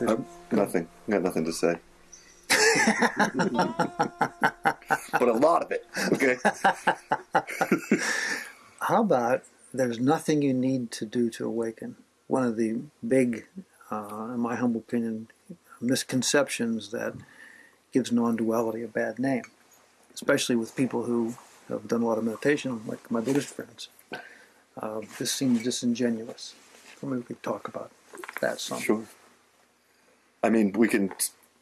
Nothing. I got nothing to say. but a lot of it. Okay. How about there's nothing you need to do to awaken? One of the big, uh, in my humble opinion, misconceptions that gives non-duality a bad name, especially with people who have done a lot of meditation, like my Buddhist friends. Uh, this seems disingenuous. Maybe we could talk about that some. Sure. I mean, we can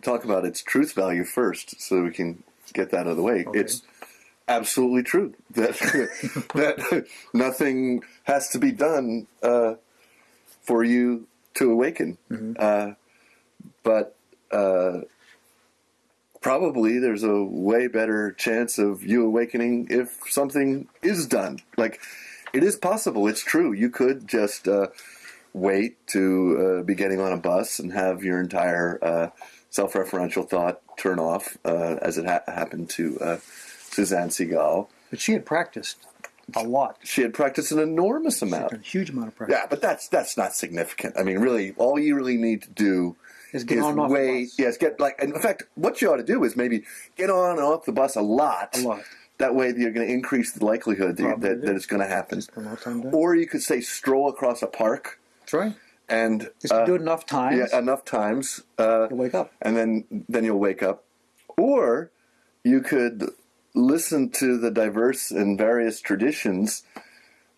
talk about its truth value first, so we can get that out of the way. Okay. It's absolutely true that that nothing has to be done uh, for you to awaken. Uh, but uh, probably there's a way better chance of you awakening if something is done. Like it is possible. It's true. You could just uh, wait to uh, be getting on a bus and have your entire uh, self-referential thought turn off, uh, as it ha- happened to uh, Suzanne Segal. But she had practiced a lot, She had practiced an enormous amount. a huge amount of practice. Yeah, but that's that's not significant. I mean, really, all you really need to do Is get is on and off the wait. bus. Yes, get like. In fact, what you ought to do is maybe get on and off the bus a lot. A lot. That way, you're going to increase the likelihood that, that, that it's going to happen. Spend a lot of time doing it. Or you could say stroll across a park That's right. and Just uh, do it enough times, yeah, enough times, uh, wake up. and then then you'll wake up. Or you could listen to the diverse and various traditions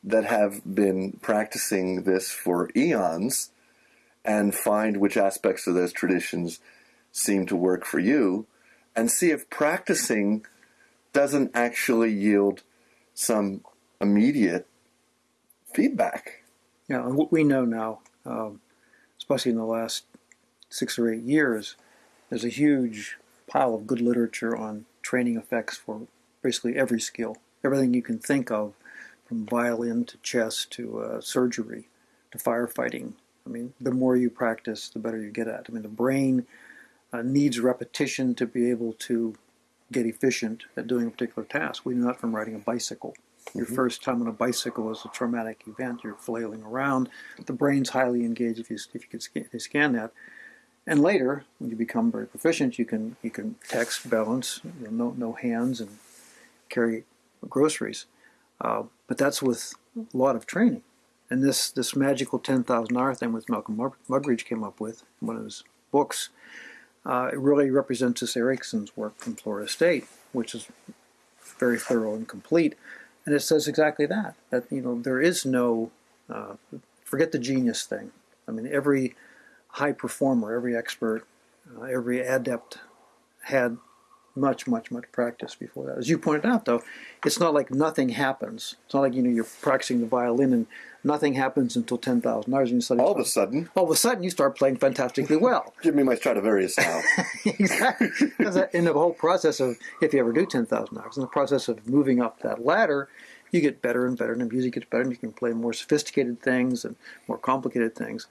that have been practicing this for eons and find which aspects of those traditions seem to work for you and see if practicing doesn't actually yield some immediate feedback. Yeah, and what we know now, um, especially in the last six or eight years, there's a huge pile of good literature on training effects for basically every skill, everything you can think of, from violin to chess to uh, surgery to firefighting. I mean, the more you practice, the better you get at. I mean, the brain uh, needs repetition to be able to get efficient at doing a particular task. We know that from riding a bicycle. Your first time on a bicycle is a traumatic event. You're flailing around. The brain's highly engaged if you if you could scan, you scan that. And later, when you become very proficient, you can you can text, balance, you know, no no hands, and carry groceries. Uh, but that's with a lot of training. And this this magical ten thousand hour thing with Malcolm Muggeridge came up with in one of his books. Uh, it really represents this Ericsson's work from Florida State, which is very thorough and complete. And it says exactly that. That you know there is no uh, forget the genius thing. I mean every high performer, every expert, uh, every adept had much, much, much practice before that. As you pointed out, though, it's not like nothing happens. It's not like you know you're practicing the violin and nothing happens until ten thousand hours, and you suddenly All of a sudden, all of a sudden you start playing fantastically well. give me my Stradivarius now. exactly. In the whole process of, if you ever do 10,000 hours, in the process of moving up that ladder, you get better and better, and the music gets better, and you can play more sophisticated things and more complicated things.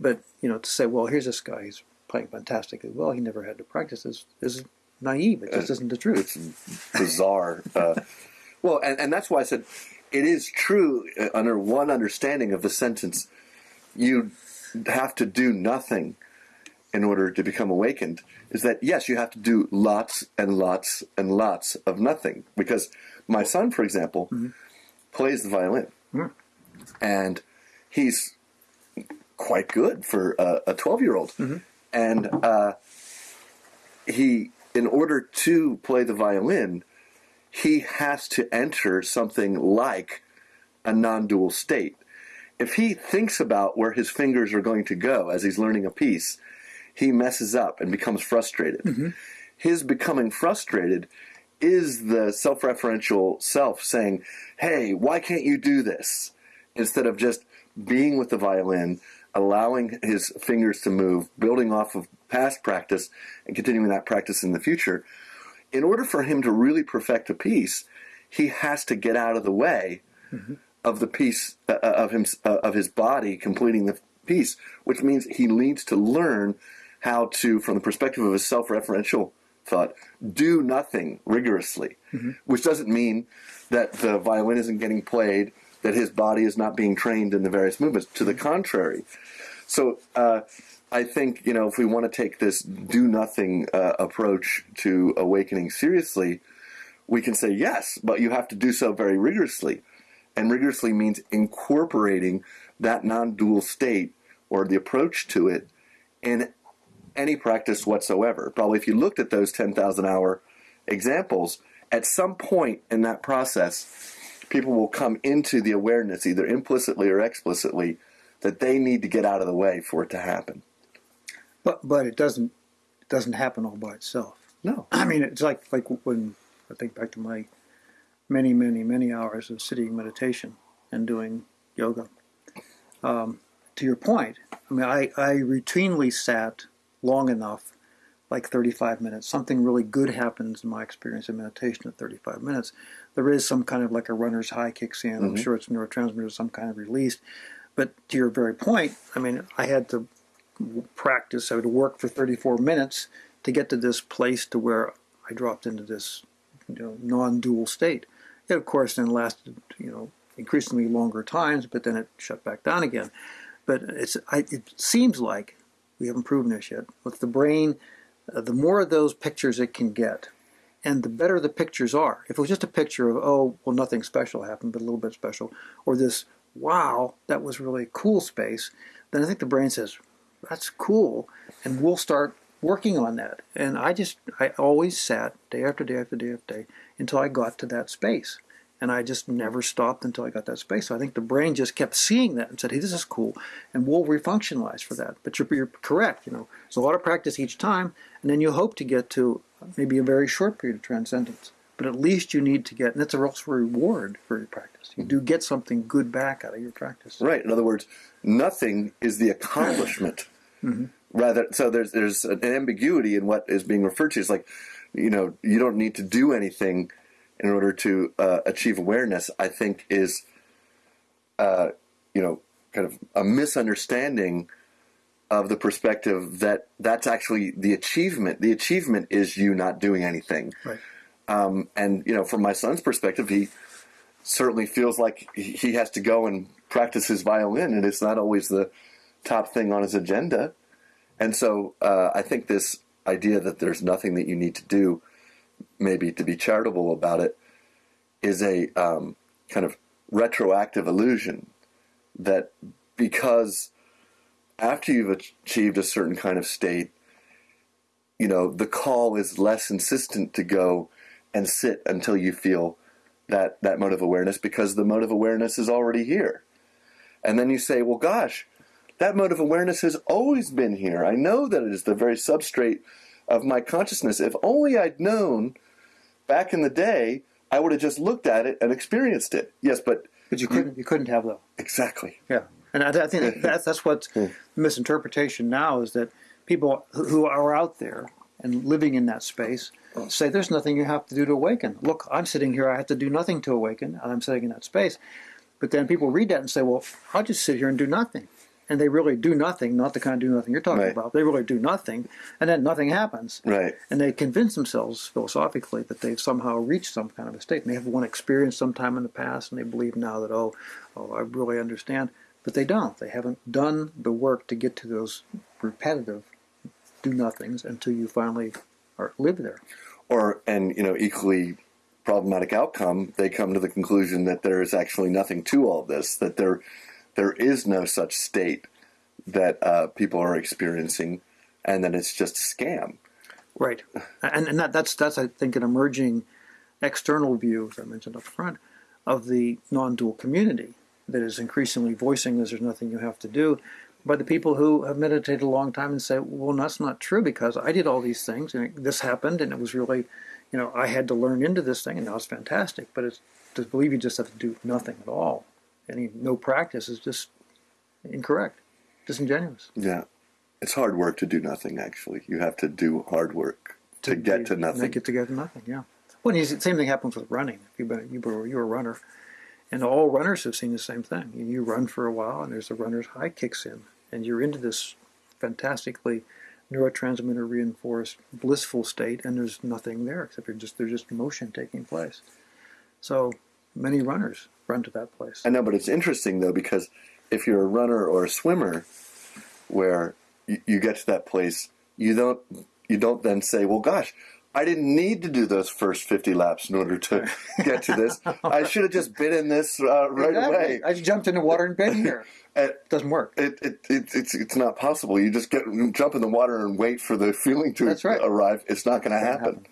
But, you know, to say, well, here's this guy, he's playing fantastically well, he never had to practice, is, is naive. It just isn't the truth. it's bizarre. Uh, well, and, and that's why I said it is true uh, under one understanding of the sentence. You have to do nothing in order to become awakened. Is that yes, you have to do lots and lots and lots of nothing. Because my son, for example, plays the violin, and he's quite good for a- a twelve-year-old, and. Uh, he in order to play the violin he has to enter something like a non-dual state. If he thinks about where his fingers are going to go as he's learning a piece he messes up and becomes frustrated. Mm-hmm. His becoming frustrated is the self-referential self saying hey why can't you do this? Instead of just being with the violin, allowing his fingers to move, building off of past practice, and continuing that practice in the future. In order for him to really perfect a piece, he has to get out of the way of the piece uh, of him uh, of his body completing the piece, which means he needs to learn how to, from the perspective of his self-referential thought, do nothing rigorously, which doesn't mean that the violin isn't getting played, that his body is not being trained in the various movements. To the contrary. So uh, I think you know if we want to take this do nothing uh, approach to awakening seriously, we can say yes, but you have to do so very rigorously, and rigorously means incorporating that non-dual state or the approach to it in any practice whatsoever. Probably, if you looked at those ten thousand hour examples, at some point in that process, people will come into the awareness, either implicitly or explicitly, that they need to get out of the way for it to happen. But but it doesn't it doesn't happen all by itself. No. I mean, it's like like when I think back to my many many many hours of sitting meditation and doing yoga. Um, to your point, I mean, I, I routinely sat long enough, like 35 minutes. Something really good happens in my experience in meditation at 35 minutes. There is some kind of like a runner's high kicks in. I'm Mhm. sure it's neurotransmitters, some kind of release. But to your very point, I mean, I had to practice. I would work for 34 minutes to get to this place to where I dropped into this you know, non-dual state. It, of course, then lasted, you know, increasingly longer times, but then it shut back down again. But it's, I, it seems like we haven't proven this yet. With the brain, uh, the more of those pictures it can get, and the better the pictures are. If it was just a picture of, oh, well, nothing special happened, but a little bit special, or this, wow, that was really cool space, then I think the brain says, that's cool, and we'll start working on that. And I just, I always sat day after day after day after day until I got to that space. And I just never stopped until I got that space. So I think the brain just kept seeing that and said, hey, this is cool. And we'll refunctionalize for that. But you're, you're correct. You know, it's a lot of practice each time. And then you hope to get to maybe a very short period of transcendence. But at least you need to get, and that's a real reward for your practice. You do get something good back out of your practice. Right. In other words, nothing is the accomplishment. Rather, so there's there's an ambiguity in what is being referred to. It's like, you know, you don't need to do anything in order to uh, achieve awareness. I think is, uh, you know, kind of a misunderstanding of the perspective that that's actually the achievement. The achievement is you not doing anything. Right. Um, and you know, from my son's perspective, he certainly feels like he has to go and practice his violin, and it's not always the top thing on his agenda. And so, uh, I think this idea that there's nothing that you need to do, maybe to be charitable about it, is a um, kind of retroactive illusion that because after you've achieved a certain kind of state, you know, the call is less insistent to go and sit until you feel that that mode of awareness because the mode of awareness is already here. And then you say, well, gosh, that mode of awareness has always been here. I know that it is the very substrate of my consciousness. If only I'd known back in the day, I would have just looked at it and experienced it. Yes, but But you couldn't, you couldn't have though. exactly. Yeah, and I, I think that's that's what's the misinterpretation now is that people who are out there and living in that space say there's nothing you have to do to awaken. Look, I'm sitting here; I have to do nothing to awaken, and I'm sitting in that space. But then people read that and say, "Well, I'll just sit here and do nothing," and they really do nothing, not the kind of do nothing you're talking Right. about. They really do nothing, and then nothing happens. Right. And they convince themselves philosophically that they've somehow reached some kind of a state. And they have one experience sometime in the past, and they believe now that, oh, oh, I really understand. But they don't. They haven't done the work to get to those repetitive do nothings until you finally are, live there. Or, and, you know, equally problematic outcome, they come to the conclusion that there is actually nothing to all this, that there, there is no such state that uh, people are experiencing, and that it's just a scam. Right. And, and that, that's, that's, I think, an emerging external view, as I mentioned up front, of the non dual community that is increasingly voicing this there's nothing you have to do by the people who have meditated a long time and say, well, that's not true because I did all these things and this happened and it was really, you know, I had to learn into this thing and now it's fantastic. But it's to believe you just have to do nothing at all, any no practice is just incorrect, disingenuous. Yeah. It's hard work to do nothing, actually. You have to do hard work to, get to nothing. Make it to get to nothing. Yeah. Well, the same thing happens with running. If you've been, you were you're a runner, and all runners have seen the same thing. You, you run for a while, and there's a runner's high kicks in, and you're into this fantastically neurotransmitter reinforced blissful state, and there's nothing there except you're just there's just motion taking place. So many runners run to that place. I know, but it's interesting though because if you're a runner or a swimmer, where you, you get to that place, you don't you don't then say, "Well, gosh, I didn't need to do those first fifty laps in order to get to this. I should have just been in this uh, right Exactly. away." I just jumped in the water and been here. It doesn't work. it, it, it, it's it's not possible. You just get jump in the water and wait for the feeling to right. arrive. It's not going to happen. happen.